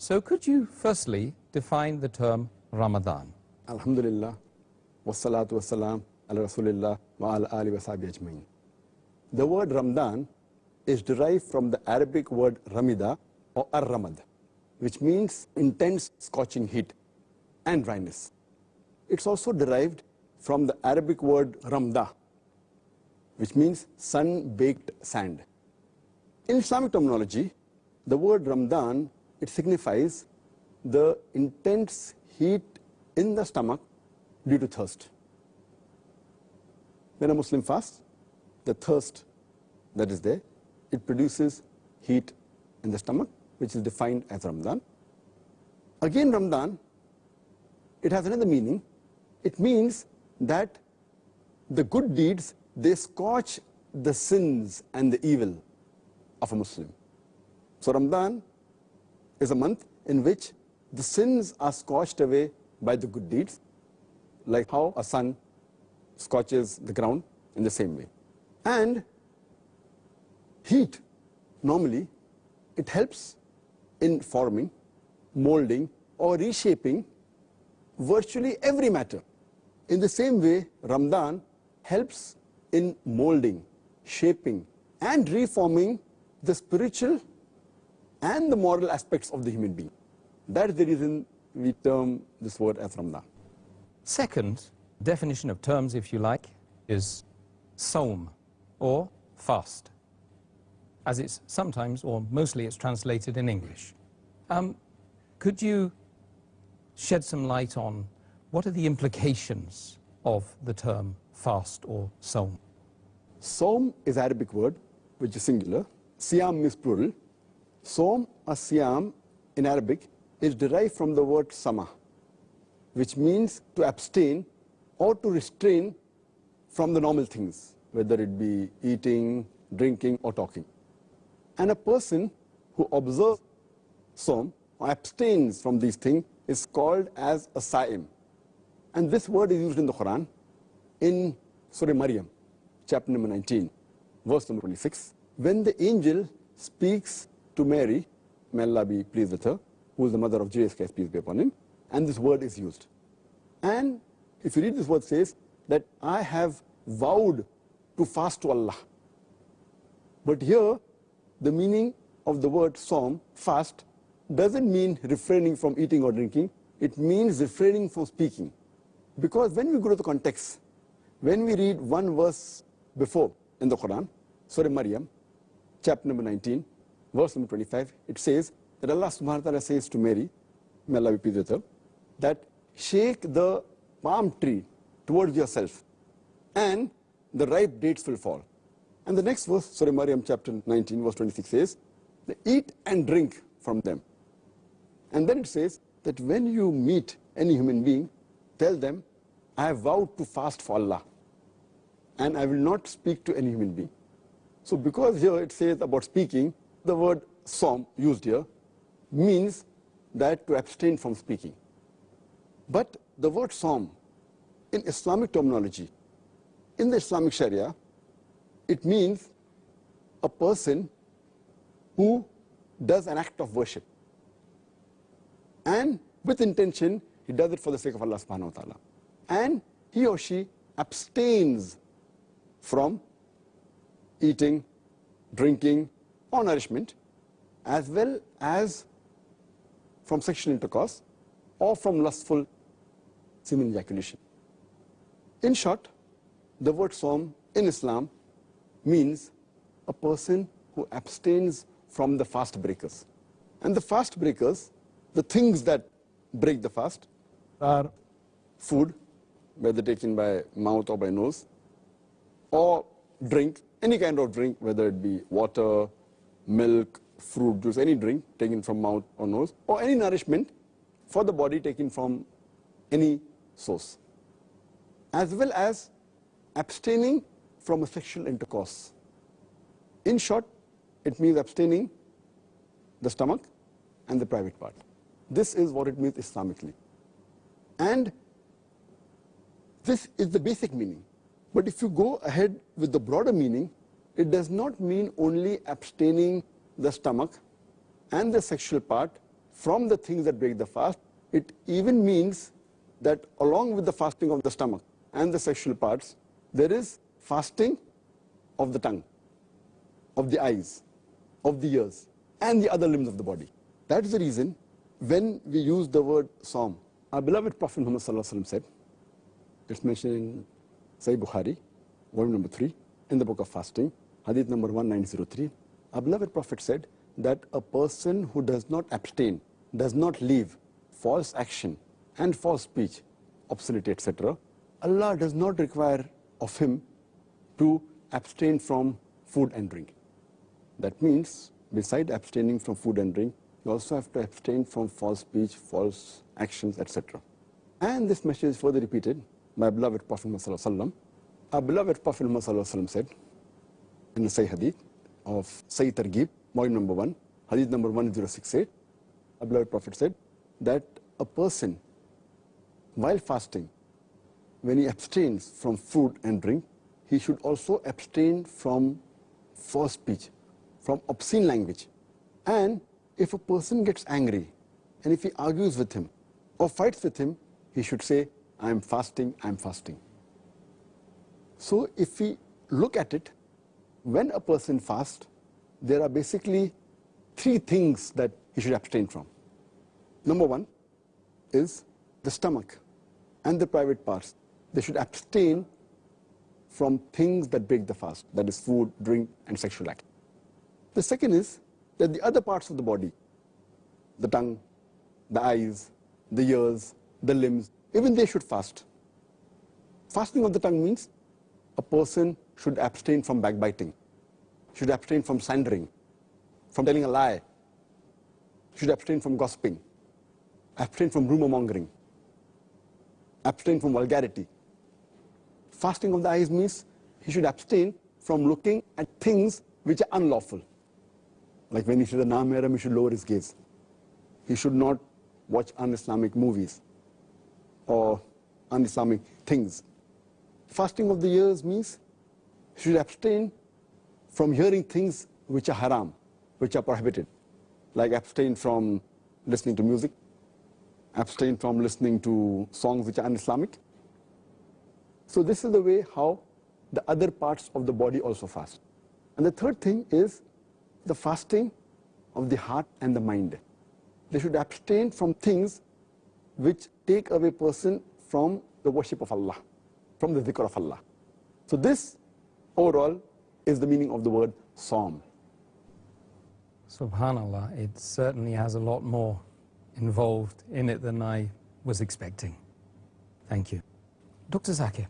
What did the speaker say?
So could you firstly define the term Ramadan? Alhamdulillah, wassalatu wassalam ala rasulillah wa ala ali wa ajmain. The word Ramadan is derived from the Arabic word ramida or ar-ramad, which means intense scorching heat and dryness. It's also derived from the Arabic word ramda, which means sun-baked sand. In Islamic terminology, the word Ramadan, it signifies the intense heat in the stomach due to thirst. When a Muslim fasts, the thirst that is there, it produces heat in the stomach, which is defined as Ramadan. Again, Ramadan, it has another meaning. It means that the good deeds, they scorch the sins and the evil of a Muslim. So Ramadan is a month in which the sins are scorched away by the good deeds, like how a sun scorches the ground in the same way. And heat, normally, it helps in forming, molding, or reshaping virtually every matter. In the same way, Ramadan helps in molding, shaping, and reforming the spiritual and the moral aspects of the human being. That is the reason we term this word as Ramadan. Second definition of terms, if you like, is Saum, or fast, as it's sometimes, or mostly it's translated in English. Um, could you shed some light on what are the implications of the term fast or Saum? Saum is Arabic word, which is singular. Siyam is plural. Saum or Siyam in Arabic is derived from the word sama, which means to abstain or to restrain from the normal things, whether it be eating, drinking, or talking. And a person who observes Saum or abstains from these things is called as a Sa'im. And this word is used in the Quran in Surah Maryam, chapter number 19, verse number 26, when the angel speaks to Mary, may Allah be pleased with her, who is the mother of Jesus peace be upon him, and this word is used. And if you read this word says that I have vowed to fast to Allah. But here, the meaning of the word Saum, fast, doesn't mean refraining from eating or drinking. It means refraining from speaking. Because when we go to the context, when we read one verse before in the Quran, Surah Maryam, chapter number 19, verse number 25, it says that Allah subhanahu wa ta'ala says to Mary, may Allah be pleased with her, that shake the palm tree towards yourself and the ripe dates will fall. And the next verse, Surah Maryam chapter 19, verse 26 says, eat and drink from them. And then it says that when you meet any human being, tell them, I have vowed to fast for Allah and I will not speak to any human being. So because here it says about speaking, the word Saum used here means that to abstain from speaking. But the word Saum in Islamic terminology, in the Islamic Sharia, it means a person who does an act of worship. And with intention, he does it for the sake of Allah subhanahu wa ta'ala. And he or she abstains from eating, drinking, or nourishment, as well as from sexual intercourse or from lustful semen ejaculation. In short, the word Saum in Islam means a person who abstains from the fast breakers. And the fast breakers, the things that break the fast, are food, whether taken by mouth or by nose, or drink, any kind of drink, whether it be water, milk, fruit juice, any drink taken from mouth or nose, or any nourishment for the body taken from any source, as well as abstaining from a sexual intercourse. In short, it means abstaining the stomach and the private part. This is what it means Islamically. And this is the basic meaning. But if you go ahead with the broader meaning, it does not mean only abstaining the stomach and the sexual part from the things that break the fast. It even means that along with the fasting of the stomach and the sexual parts, there is fasting of the tongue, of the eyes, of the ears, and the other limbs of the body. That is the reason when we use the word Saum, our beloved Prophet Muhammad said, it's mentioned in Sahih Bukhari, volume number 3, in the book of fasting, hadith number 1903, our beloved Prophet said that a person who does not abstain, does not leave false action and false speech, obscenity, etc., Allah does not require of him to abstain from food and drink. That means, beside abstaining from food and drink, you also have to abstain from false speech, false actions, etc. And this message is further repeated by beloved Prophet Muhammad Our beloved Prophet Muhammad said in the Sahih Hadith of Sahih Targhib, volume number 1, Hadith number 1068, our beloved Prophet said that a person, while fasting, when he abstains from food and drink, he should also abstain from false speech, from obscene language. And if a person gets angry, and if he argues with him, or fights with him, he should say, I am fasting, I am fasting. So if we look at it, when a person fasts, there are basically three things that he should abstain from. Number one is the stomach and the private parts. They should abstain from things that break the fast, that is food, drink, and sexual act. The second is that the other parts of the body, the tongue, the eyes, the ears, the limbs, even they should fast. Fasting of the tongue means a person should abstain from backbiting, should abstain from slandering, from telling a lie, should abstain from gossiping, abstain from rumor mongering, abstain from vulgarity. Fasting of the eyes means he should abstain from looking at things which are unlawful. Like when he sees a Na-Mahram, he should lower his gaze. He should not watch un-Islamic movies or un-Islamic things. Fasting of the ears means he should abstain from hearing things which are haram, which are prohibited, like abstain from listening to music, abstain from listening to songs which are un-Islamic. So this is the way how the other parts of the body also fast. And the third thing is the fasting of the heart and the mind. They should abstain from things which take away person from the worship of Allah, from the dhikr of Allah. So this overall is the meaning of the word saum. Subhanallah, it certainly has a lot more involved in it than I was expecting. Thank you. Dr. Zakir.